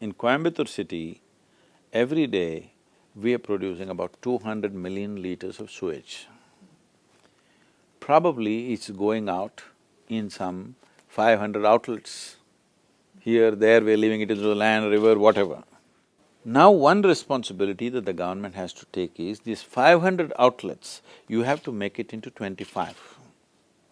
In Coimbatore city, every day we are producing about two hundred million liters of sewage. Probably it's going out in some five hundred outlets. Here, there, we're leaving it into the land, river, whatever. Now one responsibility that the government has to take is, these five hundred outlets, you have to make it into twenty-five.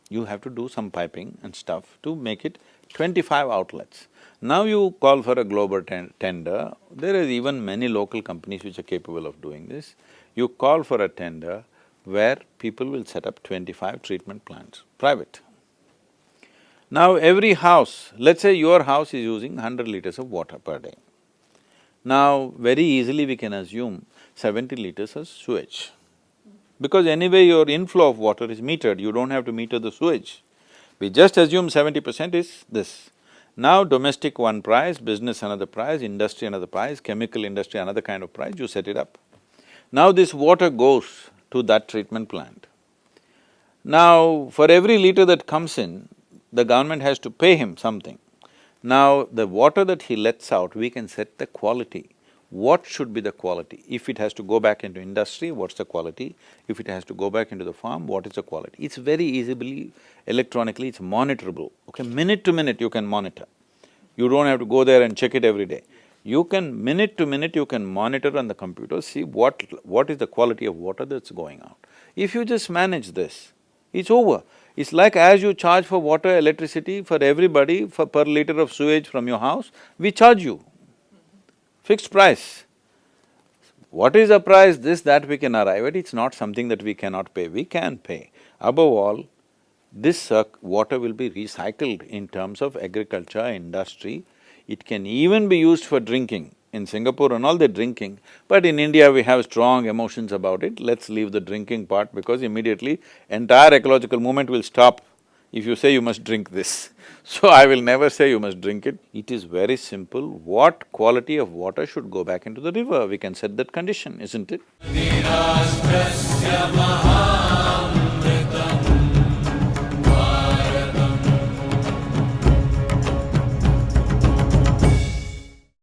You have to do some piping and stuff to make it twenty-five outlets. Now you call for a global ten tender, there is even many local companies which are capable of doing this. You call for a tender where people will set up twenty-five treatment plants, private. Now every house, let's say your house is using hundred liters of water per day. Now very easily we can assume seventy liters of sewage. Because anyway your inflow of water is metered, you don't have to meter the sewage. We just assume seventy percent is this. Now domestic one price, business another price, industry another price, chemical industry another kind of price, you set it up. Now this water goes to that treatment plant. Now, for every liter that comes in, the government has to pay him something. Now, the water that he lets out, we can set the quality what should be the quality? If it has to go back into industry, what's the quality? If it has to go back into the farm, what is the quality? It's very easily, electronically, it's monitorable, okay? Minute to minute you can monitor. You don't have to go there and check it every day. You can, minute to minute, you can monitor on the computer, see what… what is the quality of water that's going out. If you just manage this, it's over. It's like as you charge for water, electricity for everybody for per liter of sewage from your house, we charge you fixed price. What is the price, this, that we can arrive at, it's not something that we cannot pay, we can pay. Above all, this water will be recycled in terms of agriculture, industry. It can even be used for drinking. In Singapore and all they're drinking, but in India we have strong emotions about it, let's leave the drinking part because immediately entire ecological movement will stop if you say you must drink this. So I will never say you must drink it. It is very simple. What quality of water should go back into the river? We can set that condition, isn't it?